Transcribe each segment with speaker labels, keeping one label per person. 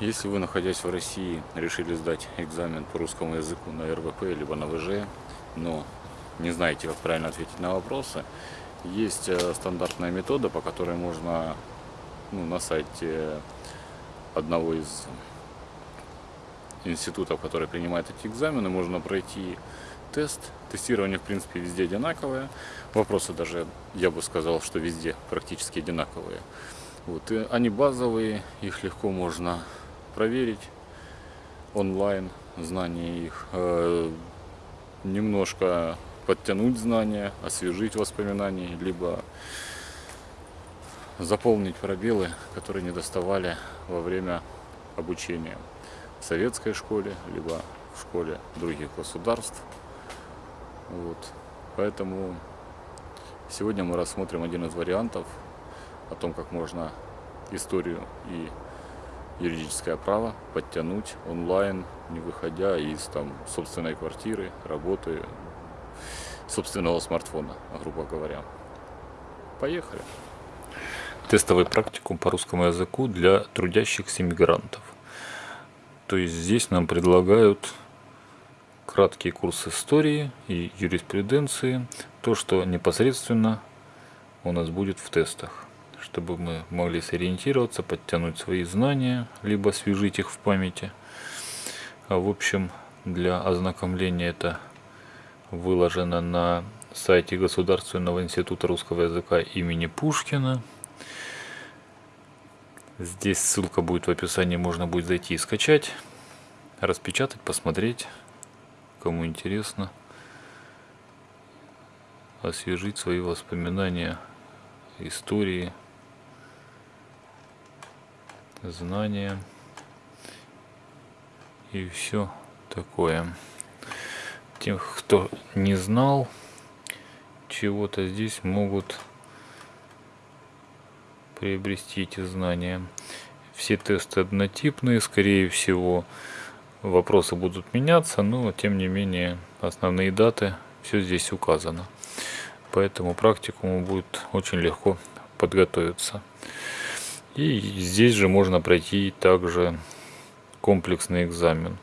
Speaker 1: Если вы, находясь в России, решили сдать экзамен по русскому языку на РВП либо на ВЖ, но не знаете, как правильно ответить на вопросы, есть э, стандартная метода, по которой можно ну, на сайте одного из институтов, который принимает эти экзамены, можно пройти тест. Тестирование, в принципе, везде одинаковое. Вопросы даже, я бы сказал, что везде практически одинаковые. Вот. И они базовые, их легко можно проверить онлайн, знания их. Э, немножко подтянуть знания, освежить воспоминания, либо заполнить пробелы, которые не доставали во время обучения в советской школе, либо в школе других государств. Вот. Поэтому сегодня мы рассмотрим один из вариантов о том, как можно историю и юридическое право подтянуть онлайн, не выходя из там, собственной квартиры, работы, собственного смартфона, грубо говоря. Поехали! Тестовый практикум по русскому языку для трудящихся мигрантов. То есть здесь нам предлагают краткий курс истории и юриспруденции, то, что непосредственно у нас будет в тестах, чтобы мы могли сориентироваться, подтянуть свои знания, либо освежить их в памяти. А в общем, для ознакомления это выложено на сайте Государственного института русского языка имени Пушкина. Здесь ссылка будет в описании, можно будет зайти и скачать, распечатать, посмотреть, кому интересно, освежить свои воспоминания, истории, знания и все такое. Тех, кто не знал чего-то, здесь могут приобрести эти знания. Все тесты однотипные, скорее всего, вопросы будут меняться, но тем не менее основные даты все здесь указано. Поэтому практикуму будет очень легко подготовиться. И здесь же можно пройти также комплексный экзамен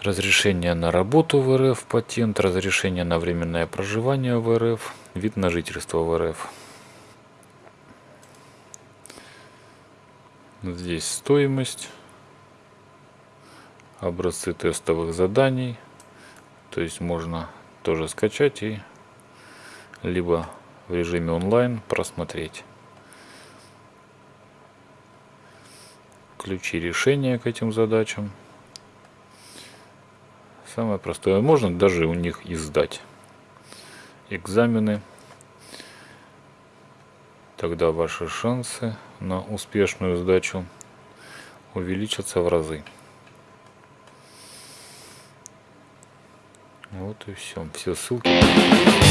Speaker 1: разрешение на работу в РФ, патент, разрешение на временное проживание в РФ, вид на жительство в РФ. Здесь стоимость, образцы тестовых заданий, то есть можно тоже скачать и либо в режиме онлайн просмотреть. Ключи решения к этим задачам. Самое простое. Можно даже у них издать экзамены. Тогда ваши шансы на успешную сдачу увеличатся в разы. Вот и все. Все ссылки.